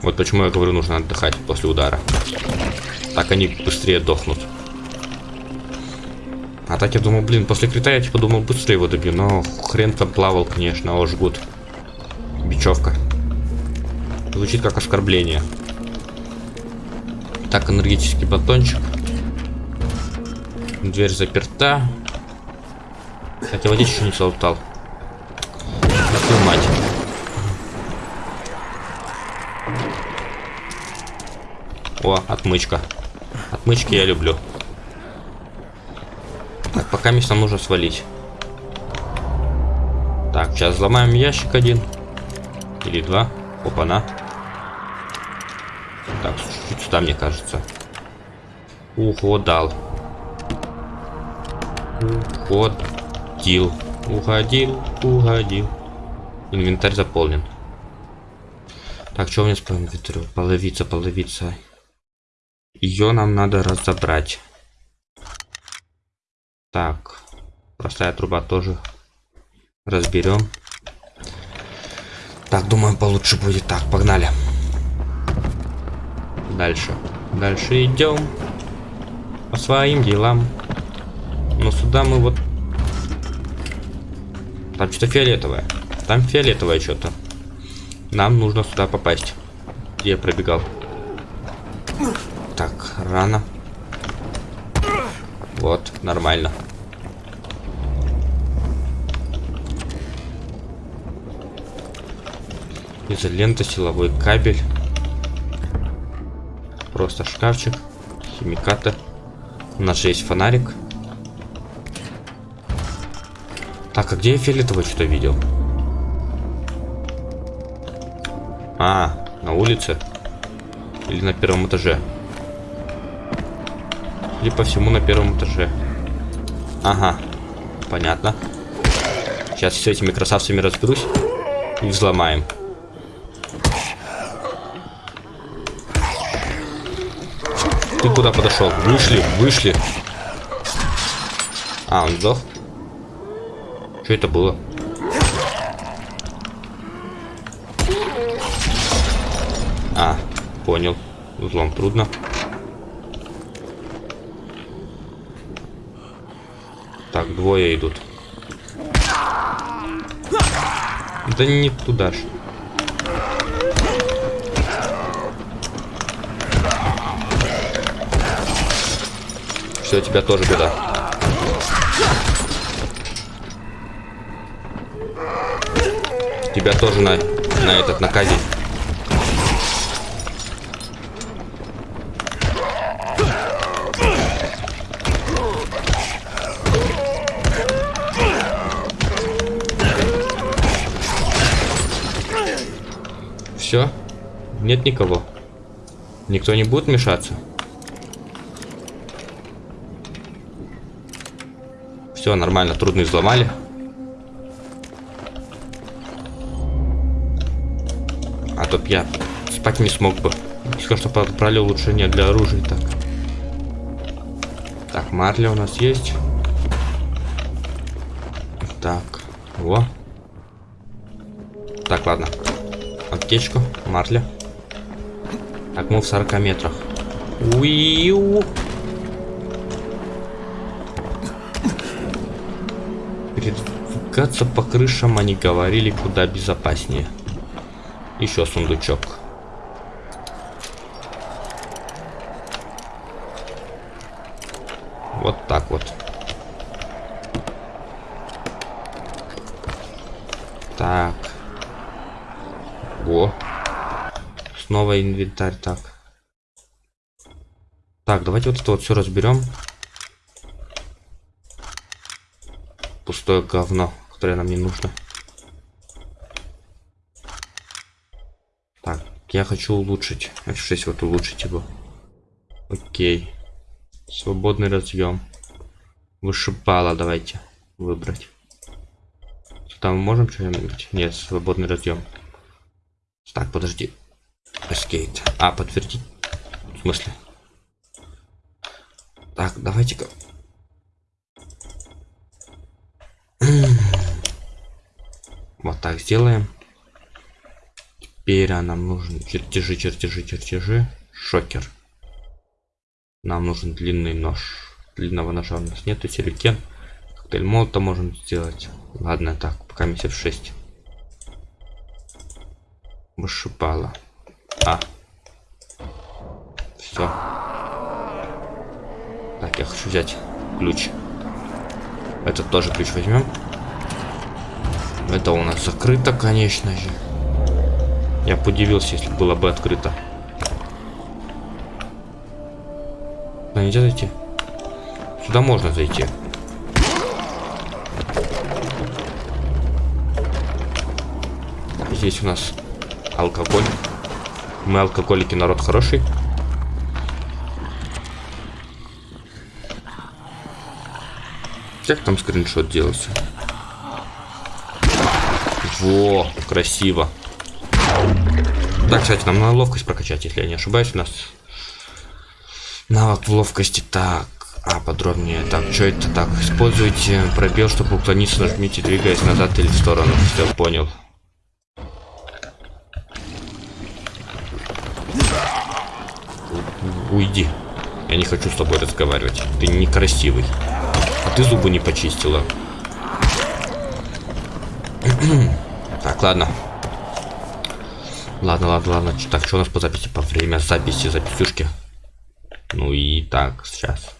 Speaker 1: Вот почему я говорю, нужно отдыхать после удара. Так они быстрее дохнут. А так я думал, блин, после крита я типа думал быстрее его добью, но хрен там плавал, конечно, о, жгут. Бечевка. Звучит как оскорбление. Так, энергетический батончик. Дверь заперта. Я водичку не. Да твою мать. О, отмычка. Отмычки я люблю. Так, пока нам нужно свалить. Так, сейчас взломаем ящик один. Или два. Опа-на. Так, чуть сюда, мне кажется. Уходал. Уходил. Уходил, уходил. Инвентарь заполнен. Так, что у нас по инвентарю? Половица, половица. Ее нам надо разобрать. Так. Простая труба тоже разберем. Так, думаю, получше будет. Так, погнали. Дальше. Дальше идем. По своим делам. Но сюда мы вот... Там что-то фиолетовое. Там фиолетовое что-то. Нам нужно сюда попасть. Где я пробегал? Так, рано. Вот, нормально. Изолента, силовой кабель. Просто шкафчик. Химикаты. У нас же есть фонарик. Так, а где я фиолетовый что-то видел? А, на улице. Или на первом этаже. Или по всему на первом этаже. Ага, понятно. Сейчас с этими красавцами разберусь и взломаем. Ты куда подошел? Вышли, вышли. А, он сдох? Что это было? А, понял. Взлом трудно. Так, двое идут. Да не туда ж. Все, тебя тоже беда. Тебя тоже на, на этот, на казнь. Все? Нет никого. Никто не будет мешаться? Все нормально, трудно взломали. А то я спать не смог бы. Сказал, что подобрали улучшение для оружия. Так. Так, марля у нас есть. Так. Во. Так, ладно. Аптечку, марля. Так, мы в 40 метрах. Уиу. Перед Спускаться по крышам они говорили куда безопаснее. Еще сундучок. Вот так вот. Так. О. Снова инвентарь, так. Так, давайте вот это вот все разберем. Пустое говно, которое нам не нужно. Так, я хочу улучшить. F6 вот улучшить его. Окей. Свободный разъем. Вышипало давайте выбрать. Там можем что-нибудь? Нет, свободный разъем. Так, подожди. Escape. А, подтвердить? В смысле? Так, давайте-ка. Вот так сделаем. Теперь нам нужен чертежи, чертежи, чертежи. Шокер. Нам нужен длинный нож. Длинного ножа у нас нету. Сюрикен. Коктейль молота можем сделать. Ладно, так, пока мы в 6. Вышипала. А. Все. Так, я хочу взять ключ. Этот тоже ключ возьмем. Это у нас закрыто, конечно же. Я бы удивился, если было бы открыто. Сюда нельзя зайти? Сюда можно зайти. Здесь у нас алкоголь. Мы алкоголики, народ хороший. Как там скриншот делался? Во, красиво. Так, кстати, нам надо ловкость прокачать, если я не ошибаюсь. У нас навык в ловкости. Так, а, подробнее. Так, что это так? Используйте пробел, чтобы уклониться, нажмите, двигаясь назад или в сторону. Все, понял. Уйди. Я не хочу с тобой разговаривать. Ты некрасивый. А ты зубы не почистила. так, ладно. Ладно, ладно, ладно. Так, что у нас по записи? По время записи записюшки. Ну и так, сейчас.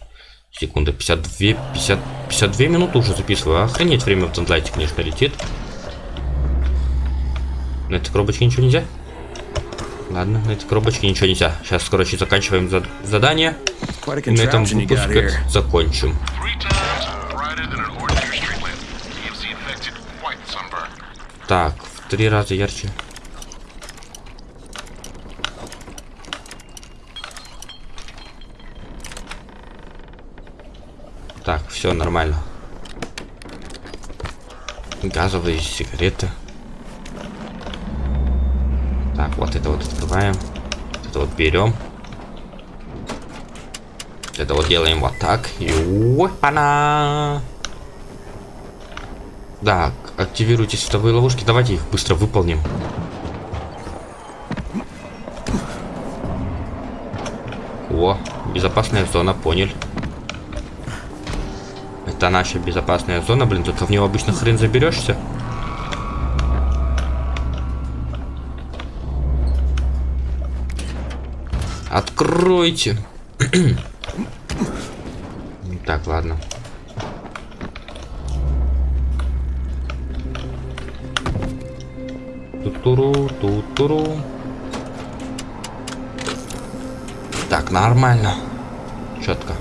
Speaker 1: Секунда, 52, 50, 52 минуты уже записываю. Охренеть, время в Дандлайте, конечно, летит. На этой коробочке ничего нельзя? Ладно, на этой коробочке ничего нельзя. Сейчас, короче, заканчиваем зад задание. И на этом выпуск закончим. Так, в три раза ярче. Так, все нормально. Газовые сигареты. Так, вот это вот открываем. Вот это вот берем. Это вот делаем вот так. И опа-на! Так, активируйте световые ловушки. Давайте их быстро выполним. О, безопасная зона, понял. Это наша безопасная зона, блин, только в нее обычно хрен заберешься. Откройте. так, ладно. Тутуру, тутуру. Так, нормально. Четко.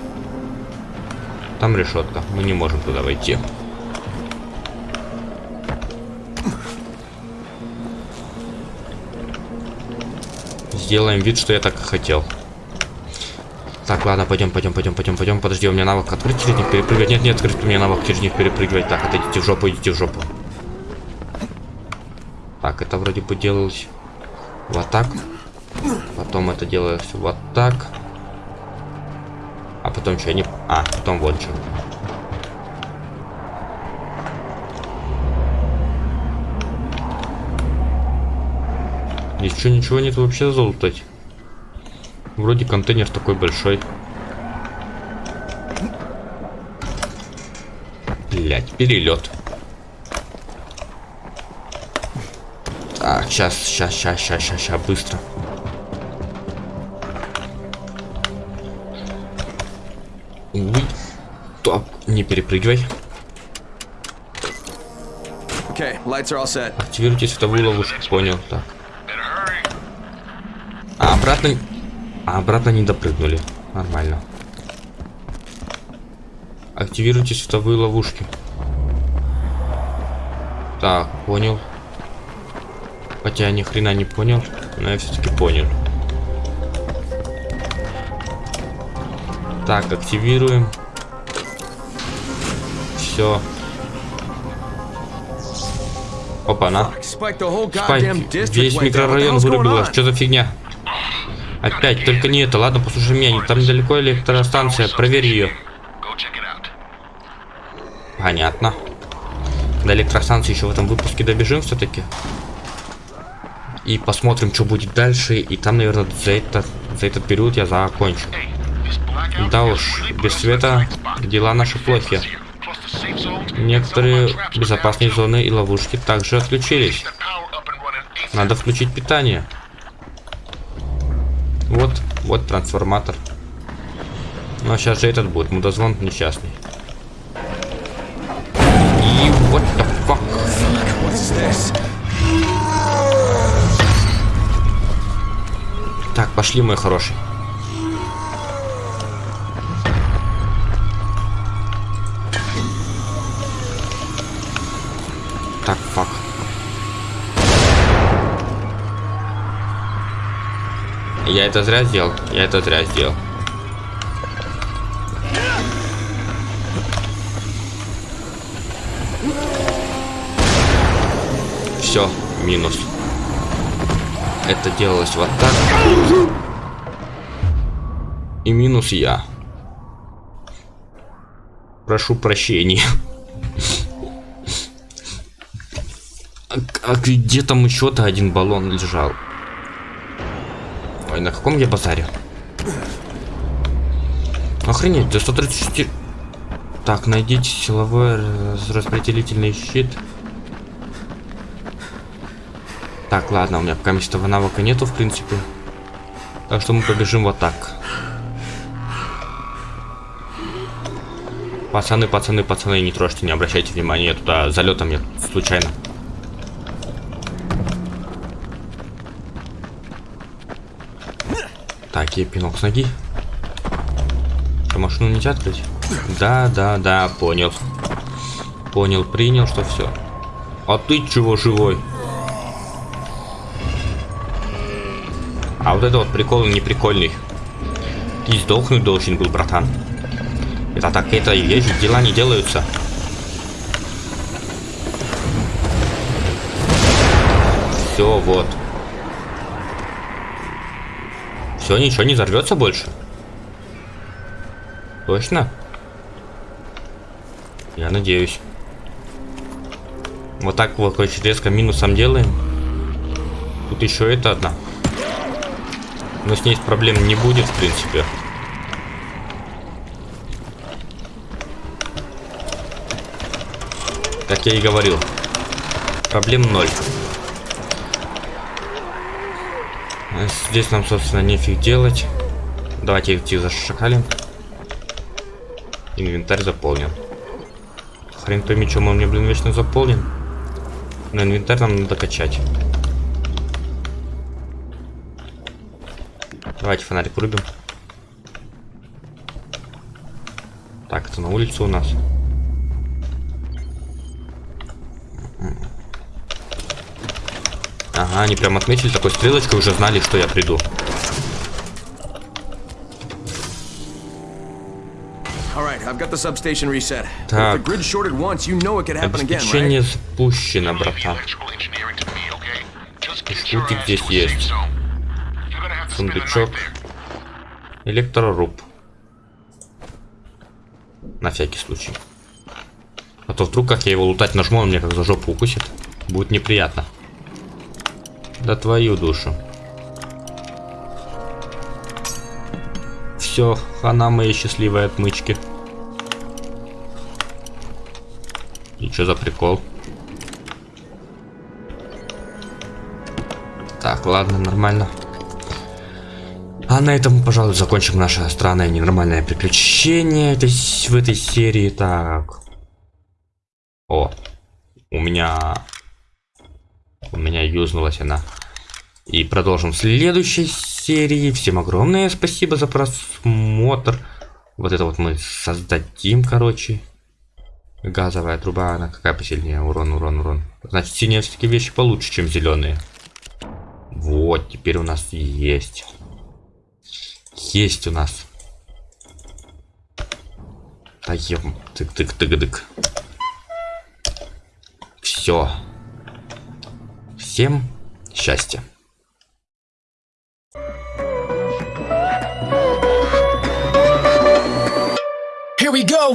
Speaker 1: Там решетка. Мы не можем туда войти. Сделаем вид, что я так и хотел. Так, ладно, пойдем, пойдем, пойдем, пойдем, пойдем. Подожди, у меня навык открыть через них перепрыгивать. Нет, нет, открыть у меня навык через них перепрыгивать. Так, отойдите в жопу, идите в жопу. Так, это вроде бы делалось вот так. Потом это делалось вот так. А потом что, не... А, потом вот что. Здесь ничего нет вообще золотать? Вроде контейнер такой большой. Блять, перелет. Так, сейчас, сейчас, сейчас, сейчас, сейчас, сейчас, быстро. Не перепрыгивай.
Speaker 2: Okay, lights are all set.
Speaker 1: Активируйте световую ловушку, понял, так. А обратно... А обратно не допрыгнули. Нормально. Активируйте световые ловушки. Так, понял. Хотя я ни хрена не понял, но я все-таки понял. Так, активируем. Все. Опа-на. Спайк, весь микрорайон
Speaker 2: on?
Speaker 1: Что за фигня? Опять, только не это. Ладно, послушай меня. Там недалеко электростанция. Проверь ее. Понятно. До электростанции еще в этом выпуске добежим все-таки. И посмотрим, что будет дальше. И там, наверное, за этот, за этот период я закончу. Да уж, без света дела наши плохи. Некоторые безопасные зоны и ловушки также отключились. Надо включить питание. Вот, вот трансформатор. Ну а сейчас же этот будет, мудозвон несчастный. И what the fuck? Так, пошли, мой хороший. Так, фак. Я это зря сделал. Я это зря сделал. Все, минус. Это делалось вот так. И минус я. Прошу прощения. А, где там еще-то один баллон лежал? Ой, на каком я базаре? Охренеть, до 136... Так, найдите силовой распределительный щит. Так, ладно, у меня пока этого навыка нету, в принципе. Так что мы побежим вот так. Пацаны, пацаны, пацаны, не трожьте, не обращайте внимания, я туда залетом я случайно. Так, пинок с ноги. Что, машину нельзя открыть? Да, да, да, понял. Понял, принял, что все. А ты чего живой? А вот это вот прикол не прикольный. Ты сдохнуть должен был, братан. Это так, это и вещи, дела не делаются. Все, вот. Все, ничего не взорвется больше. Точно? Я надеюсь. Вот так вот очень резко минусом делаем. Тут еще это одна. Но с ней проблем не будет, в принципе. Как я и говорил. Проблем ноль. А Здесь нам, собственно, нефиг делать. Давайте идти зашакалим. Инвентарь заполнен. Хрен пойми, чем он мне, блин, вечно заполнен. Но инвентарь нам надо качать. Давайте фонарик врубим. Так, это на улице у нас. Ага, они прям отметили такой стрелочкой, уже знали, что я приду. Так. Обеспечение запущено, братан. Штуки здесь есть. Сундучок. Электроруб. На всякий случай. А то вдруг, как я его лутать нажму, он меня как за жопу укусит. Будет неприятно. Да твою душу. Все, хана моей счастливой отмычки. И что за прикол? Так, ладно, нормально. А на этом, пожалуй, закончим наше странное ненормальное приключение в этой серии. Так. О, у меня... У меня юзнулась она. И продолжим следующей серии. Всем огромное спасибо за просмотр. Вот это вот мы создадим, короче. Газовая труба, она какая посильнее? Урон, урон, урон. Значит, синие все-таки вещи получше, чем зеленые. Вот, теперь у нас есть. Есть у нас. Таем. Тык-тык-тык-дык. Все. Всем счастья.
Speaker 9: Here we go.